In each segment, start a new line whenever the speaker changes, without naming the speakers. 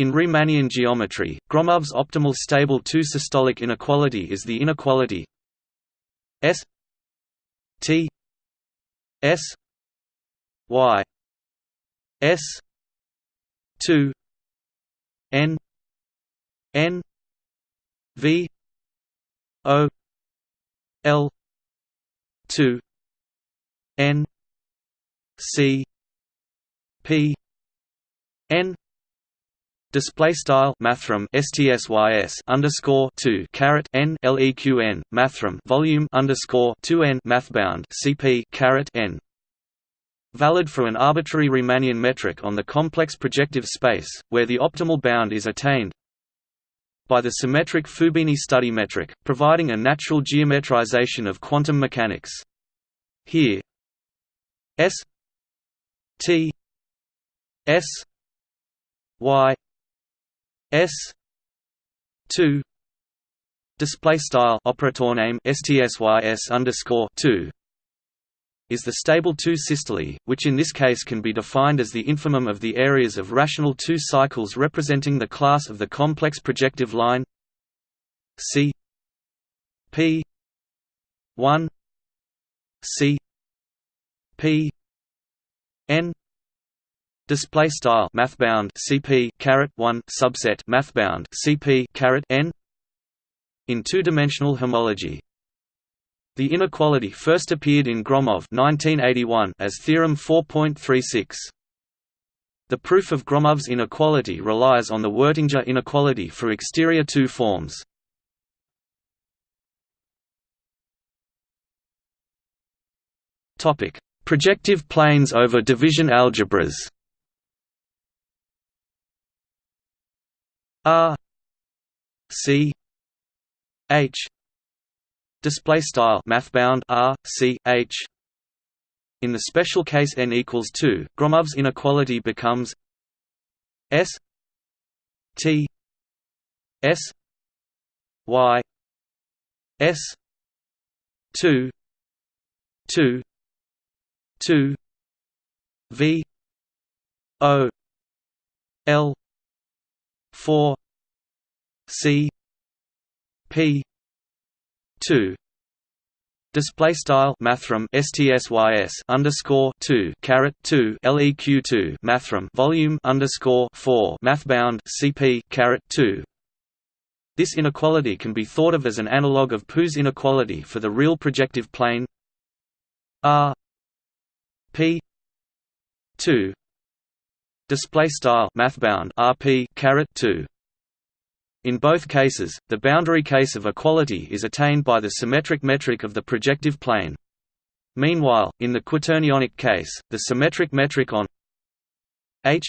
In Riemannian geometry, Gromov's optimal stable two-systolic inequality is the inequality S T S Y S two N N V O L two N C P N Display style mathrm stsys underscore two caret n leqn mathrm volume underscore two n mathbound cp caret n valid for an arbitrary Riemannian metric on the complex projective space, where the optimal bound is attained by the symmetric Fubini study metric, providing a natural geometrization of quantum mechanics. Here S T S Y S two display style operator name stSYS underscore two is the stable two systole, which in this case can be defined as the infimum of the areas of rational two cycles representing the class of the complex projective line C P one C P N display style mathbound CP caret 1 subset mathbound CP caret n in two-dimensional homology. The inequality first appeared in Gromov 1981 as theorem 4.36 the proof of Gromov's inequality relies on the Wirtinger inequality for exterior two forms. Topic projective planes over division algebras R C H display style mathbound R C H. In the special case n equals 2 Gromov's inequality becomes S T S Y S 2 2 2 V O L four C P two Display style mathrm stsys underscore two caret two leq two mathrm volume underscore four mathbound cp caret two. This inequality can be thought of as an analog of Pu's inequality for the real projective plane R P two display style mathbound rp caret 2 in both cases the boundary case of equality is attained by the symmetric metric of the projective plane. Meanwhile in the quaternionic case the symmetric metric on h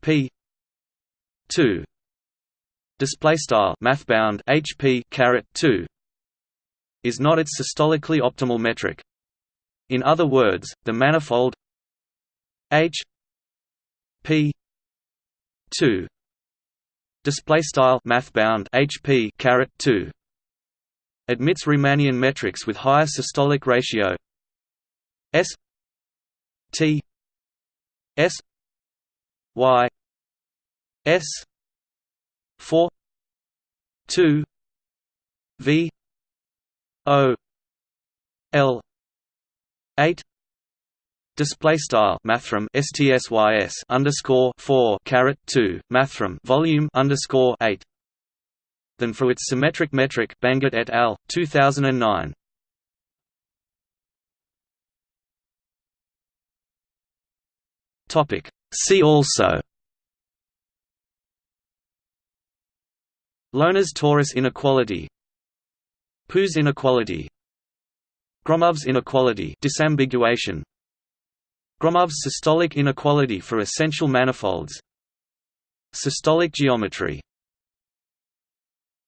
p 2 display style mathbound hp caret 2 is not its systolically optimal metric. In other words the manifold h P two. Display style math bound HP caret 2 admits Riemannian metrics with higher systolic ratio. S T S Y S 4 2 V O L 8 Display style mathrm stsys underscore four caret two mathrm volume underscore eight. Than for its symmetric metric Bangert et al. 2009. Topic. See also. Loewner's torus inequality. Pu's inequality. Gromov's inequality disambiguation Gromov's systolic inequality for essential manifolds. Systolic geometry